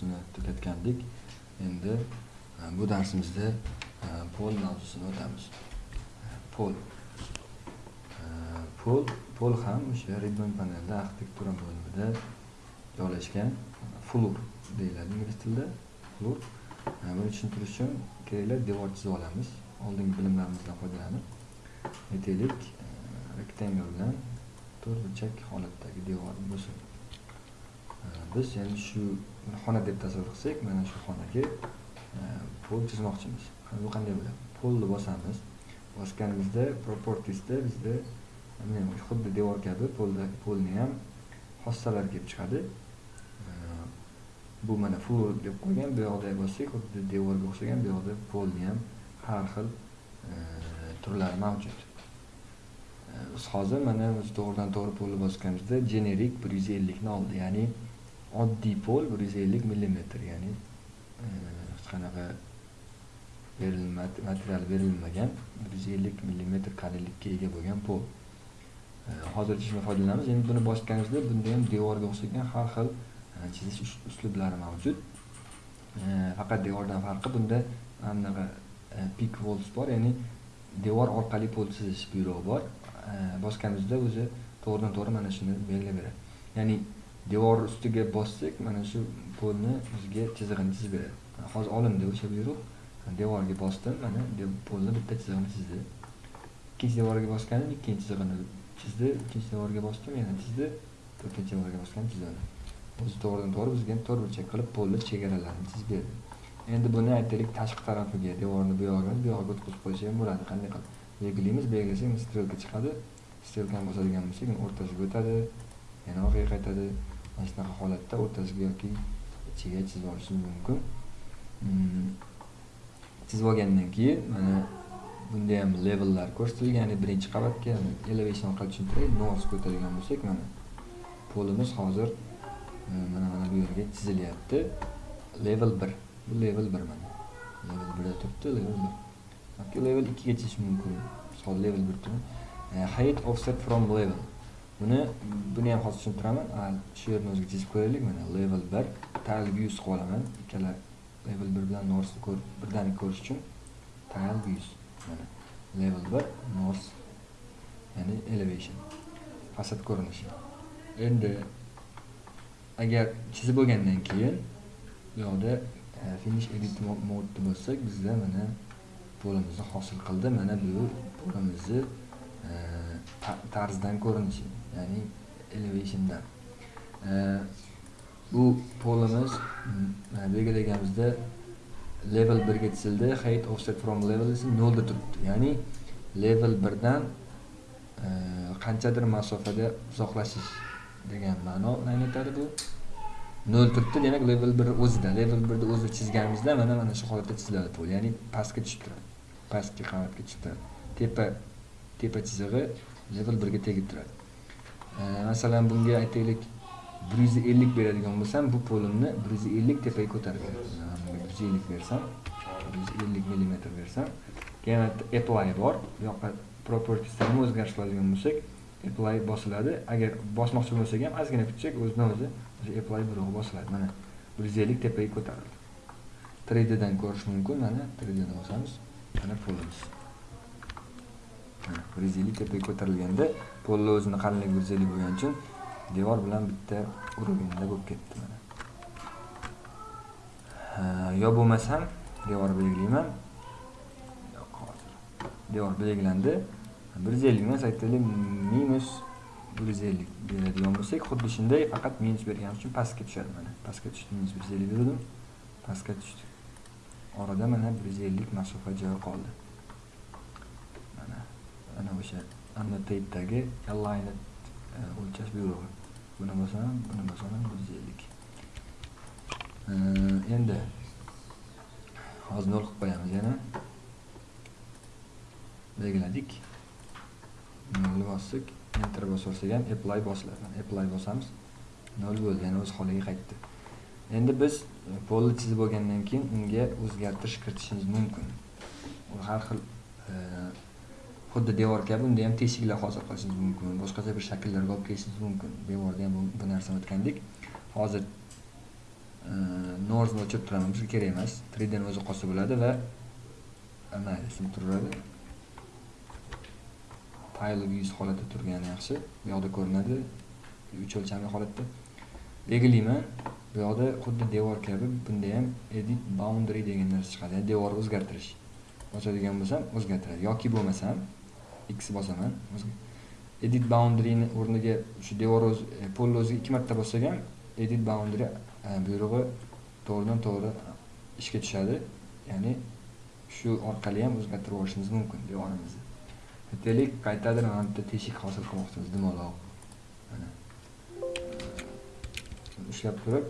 devorlar mavzusini tugatgandik. Endi e, bu darsimizda e, pol mavzusini o'tamiz. Pol. E, pol pol ham o'sha ribbon panelda arxitektura bo'limida joylashgan flur deyiladi ingliz tilida. Flur. Buni tushuntirish uchun kerakli devor chizib olamiz. Oldingi bilimlarimizdan foydalanib aytaylik e, rectangle bilan to'rtburchak holatdagi devor bo'lsin. Biz endi shu xona deb tasavvur qilsak mana shu xonaga e, pol chizmoqchimiz. Bu qanday bo'ladi? Polni bosamiz bosganimizda propertiesda bizda xuddi devor kabi polda polni ham xossalar kelib chiqadi. E, bu mana floor deb qo'ygan bu yoqda bossak xuddi devorga o'xshagan bu yoqda polni ham har xil e, turlari mavjud. Biz hozir mana biz to'g'ridan to'g'ri polni bosganimizda generik bir yuz ellikni oldi. Ya'ni oddiy pol bir yuz ellik millimetr ya'ni e, hech qanaqa material berilmagan bir yuz ellik millimetr qalinlikka ega bo'lgan pol. E, hozircha shundan foydalanamiz. Endi buni bosganimizda bunda ham devorga o'xshagan har xil e, chizish uslublari mavjud. E, faqat devordan farqi bunda anaqa bunaqa pik walls bor ya'ni devor orqali pol chizish buyrug'i bor. Boshqangizda bosganimizda o'zi to'g'ridan to'g'ri mana shuni belgilab beradi ya'ni devor ustiga bossak mana shu polni bizga chizig'ini chizib beradi. Hozir olindi o'sha buyruq. Devorga bosdim mana polni bitta chizig'ini chizdi. Ikkinchi devorga bosganim ikkinchi chizig'ini chizdi uchinchi devorga bosdim yana chizdi to'rtinchi devorga bosgan chizdi o'zi to'g'ridan to'g'ri bizga to'rt burchak qilib polni chegaralarini chizib berdi. Endi buni aytaylik tashqi tarafiga devorni bu yog'iga bu yog'iga o'tkazib qo'ysa ham bo'ladi. Qanday qilib? Belgilaymiz belgilasak strelka chiqadi. Strelkani bosadigan bo'lsak o'rtasiga o'tadi yana orqaga qaytadi. Mana shunaqa holatda o'rtasiga yoki ichiga chizib olishim mumkin. Mm. Chizib olgandan keyin mana bunda ham levellar ko'rsatilgan ya'ni birinchi qavatga elevation orqali tushuntiray nos ko'taradigan bo'lsak mana polimiz hozir e, mana mana bu yerga chizilyapti. Level bir bu level bir mana. Level birda turibdi level bir. Yoki level ikkiga chizish mumkin. Misol level bir turib e, height offset from level. Buni buni ham hozir tushuntiraman shu yerni o'ziga chizib ko'raylik mana level bir. Tile views qilib olaman ikkala level bir bilan northni ko'rib birdaniga ko'rish uchun tile views mana. Level bir nors ya'ni elevation. Fasad ko'rinishi. Endi agar chizib bo'lgandan keyin bu yoqda e, finish edit mo- modda bo'lsak bizda mana polimizni hosil qildi. Mana bu polimizni tarzdan ko'rinishi ya'ni elevationdan E, bu polimiz mana belgilaganimizda level birga tizildi height offset from level esa nolda turibdi ya'ni level birdan dan qanchadir masofada uzoqlashish degan ma'no anglatadi bu nol turibdi demak level bir o'zida level birni o'zi chizganimizda mana mana shu holatda chiziladi pol ya'ni pastga tushib turadi pastki qavatga tushib turadi tepa tepa chizig'i level birga tegib turadi. Masalan bunga aytaylik bir yuz ellik beradigan bo'lsam bu polimni bir yuz ellik tepaga ko'tarib beradi bir yuz ellik bersam bir yuz ellik millimetr bersam keyin apply bor. Bu yoqqa propertieslarni o'zgartirish qiladigan bo'lsak apply bosiladi. Agar bosmoqchi bo'lsak ham ozgina kutsak o'zidan o'zi o'sha apply burug'i bosiladi. Mana bir yuz ellik tepaga ko'tarildi. 3D'dan ko'rish mumkin. Mana 3D'dan bosamiz mana polimiz. Mana bir tepaga ko'tarilganda polni o'zini qalinligi bir bo'lgani uchun devor bilan bitta уровеньda bo'lib ketdi mana. Ha, yo bo'lmasam devor belgilayman. Yo'q hozir. Devor belgilandi. Bir yuz ellik emas aytaylik minus bir yuz ellik beradigan bo'lsak xuddi shunday faqat minus bergan uchun pastga tushadi mana. Pastga tushdi minus bir yuz ellik berdim pastga tushdi. Orada mana bir yuz ellik masofa joy qoldi. Ana o'sha annotatedagi align e, o'lchash buyrug'i buni bosaman buni bosaman bir yuz ellik. E, endi hozir nol qilib qo'yamiz. Yana belgiladik. Nolni bosdik enter bosaversak ham apply bosiladi apply bosamiz nol bo'ldi. Yana o'z holiga qaytdi. Endi biz polni chizib bo'lgandan keyin unga o'zgartirish kiritishimiz mumkin. Har xil e, xuddi devor kabi unda ham teshiklar hozir qilishingiz mumkin. Boshqacha bir shakllarga olib kelishingiz mumkin. Devorda ham bu, narsani o'tgandik. Hozir e, norzni o'chirib turaman. Bizga kerak emas. 3 dni o'zi qolsa bo'ladi va e, mayli turaveradi. Fayl yuz holatda turgani yaxshi. Bu yoqda ko'rinadi. Uch o'lchamli holatda. Belgilayman bu yoqda xuddi devor kabi bunda ham edit boundary degan narsa chiqadi. Ya'ni devorni o'zgartirish. Bosadigan bo'lsam o'zgartiradi. Yoki bo'lmasam x bosaman edit boundaryni o'rniga shu devor o'zi e, polni o'ziga ikki marta bossak ham edit boundary e, buyrug'i to'g'ridan to'g'ri ishga tushadi. Ya'ni shu orqali ham o'zgartirib yuborishimiz mumkin devorimizni aytaylik qaytadir mana bitta teshik hosil qilmoqchimiz dumaloq. Mana. Ushlab turib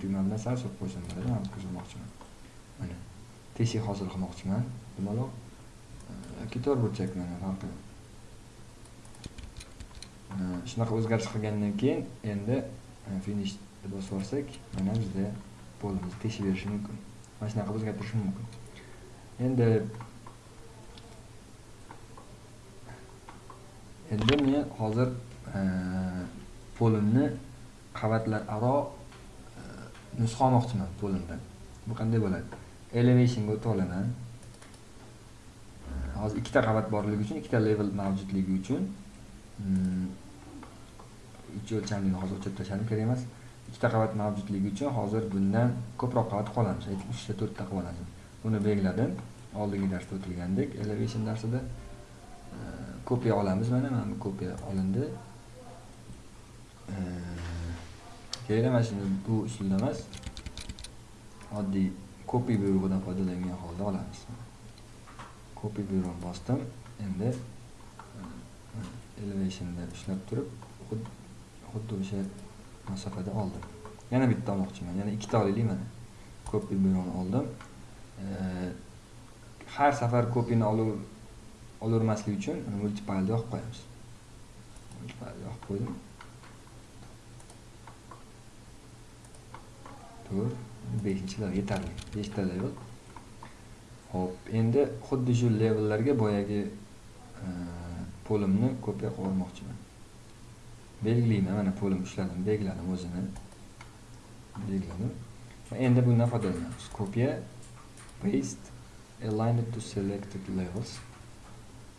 tugma bilan sal surib qo'ysam bo'ladi ko'rsatmoqchiman mana. Teshik hosil qilmoqchiman dumaloq. Yoki to'rtburchak mana farqi shunaqa o'zgarish qilgandan keyin endi finish deb bosib yuborsak mana bizda polimiz teshib berishi mumkin. Mana shunaqa o'zgartirish mumkin. Endi endi men hozir polimni qavatlararo nusxa olmoqchiman polimdan. Bu qanday bo'ladi? Elevationga o'tib olaman. Hozir ikkita qavat borligi uchun ikkita level mavjudligi uchun mm, uch o'lchamli hozir o'chirib tashladim kerak emas. Ikkita qavat mavjudligi uchun hozir bundan ko'proq qavat qolamiz. Aytib uchta to'rtta qilib buni belgiladim. Oldingi darsda o'tilgandek elevation darsida e, kopiya olamiz mana mana bu kopiya olindi. E, kerak emas shuni bu usulda emas. Oddiy kopiy buyrug'idan foydalangan holda olamiz. Kopiy buyrug'ini bosdim. Endi elevationda ushlab turib xuddi o'sha masofada oldim. Yana bitta olmoqchiman yana ikkita olaylik mana. Kopi buyrug'ini oldim. Har safar kopiyani olavermaslik uchun multipilni yoqib qo'yamiz. Multipilni yoqib qo'ydim. To'rt beshinchi level yetarli beshta yo'q. Ho'p endi xuddi shu levellarga boyagi e, polimni kopiya qilmoqchiman. belgilayman mana polim ushladim belgiladim o'zini. Belgiladim. Endi bundan foydalanamiz Ko'pya paste aligned to selected levels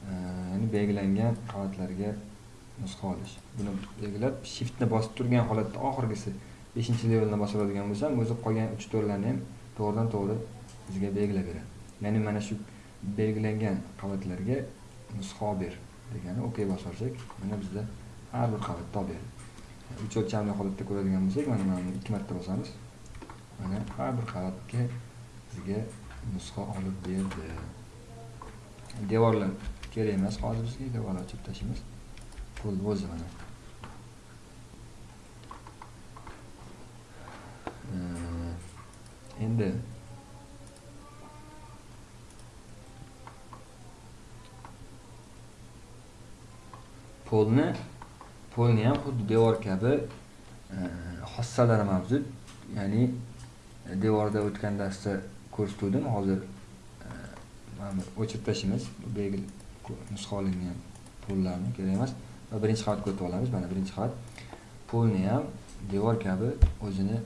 e, ya'ni belgilangan qavatlarga nusxa olish. Buni belgilab shiftni bosib turgan holatda oxirgisi 5-levelni bosib oladigan bo'lsam o'zi qolgan 3-4larni ham to'g'ridan to'g'ri bizga belgilab beradi ya'ni mana shu belgilangan qavatlarga nusxa ber degani ok bosorsak mana bizda har bir qavatda olib beradi uch o'lchamli holatda ko'radigan bo'lsak mana mana ikki marta bosamiz. Mana har bir qavatga bizga nusxa olib berdi. Devorlar kerak emas hozir bizga devorlar ochib tashlaymiz bo'ldi o'zi mana. Endi polni polni ham xuddi devor kabi e, xossalari mavjud. Ya'ni e, devorda o'tgan darsda ko'rsatuvdim hozir e, mana o'chirib tashlaymiz. Belgi nusxa olingan pollarni kerak emas. Va birinchi qavatga o'tib olamiz. Mana birinchi qavat. Polni ham devor kabi o'zini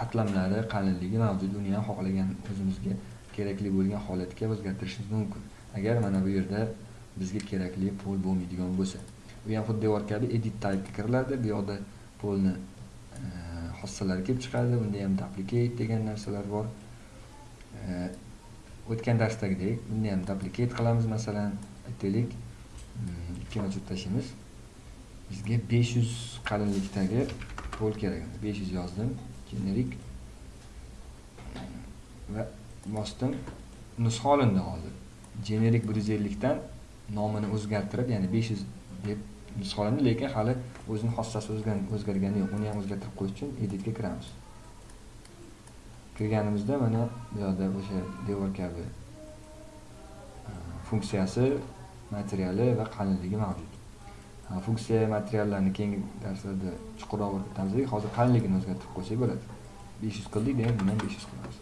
qatlamlari qalinligi mavjud. Uni ham xohlagan o'zimizga kerakli bo'lgan holatga o'zgartirishimiz mumkin. Agar mana bu yerda bizga kerakli pol bo'lmaydigan bo'lsa. Bu ham xuddi edit type edit typega kiriladi bu yoqda polni e, xossalari kelib chiqadi bunda ham duplicate degan narsalar bor. E, o'tgan darsdagidek bunda ham duplicate qilamiz masalan aytaylik. Mm, Ikki ochib tashlaymiz bizga besh yuz qalinlikdagi pol kerak besh yuz yozdim generik. Mm, va bosdim. Nusxa olindi hozir. Generik 150 dan nomini o'zgartirib ya'ni besh yuz deb solindi lekin hali o'zini xossasi o'zgargani yo'q. Uni ham o'zgartirib qo'yish uchun editga kiramiz. Kirganimizda mana bu yoqda o'sha devor kabi e, funksiyasi materiali va qalinligi mavjud. E, funksiya materiallarni keyingi darslarda chuqurroq o'rgatamiz hozir qalinligini o'zgartirib qo'ysak bo'ladi. Besh yuz qildik demak buni ham besh yuz qilamiz.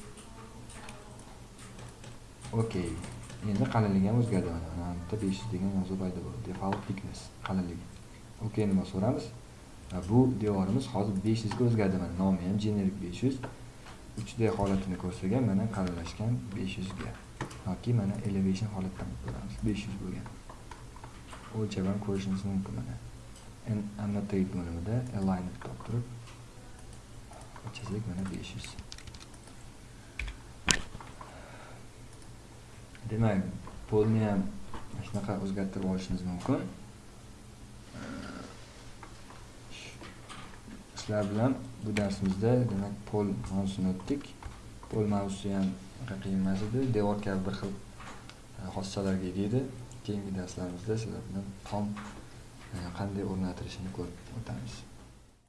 Okey. endi qalinligi ham o'zgardi. Mana bitta besh yuz degan yozuv paydo bo'ldi. Default thickness qalinligi okeyni bosib ko'ramiz bu devorimiz hozir besh yuzga o'zgardi. Mana nomi ham generik besh yuz. 3D holatini ko'rsatgan mana qalinlashgan 500 ga yoki mana elevation holatda ko'ramiz. 500 bo'lgan. O'lchab ham ko'rishimiz mumkin mana. Annotate bo'limida aligned deb turib chizik mana 500 demak polni ham shunaqa o'zgartirib olishimiz mumkin sizlar bilan bu darsimizda demak pol mavzusini o'tdik pol mavzusi ham qiyin emas edi devor kabi bir xil xossalarga ega edi keyingi darslarimizda sizlar bilan tom qanday o'rnatilishini ko'rib o'tamiz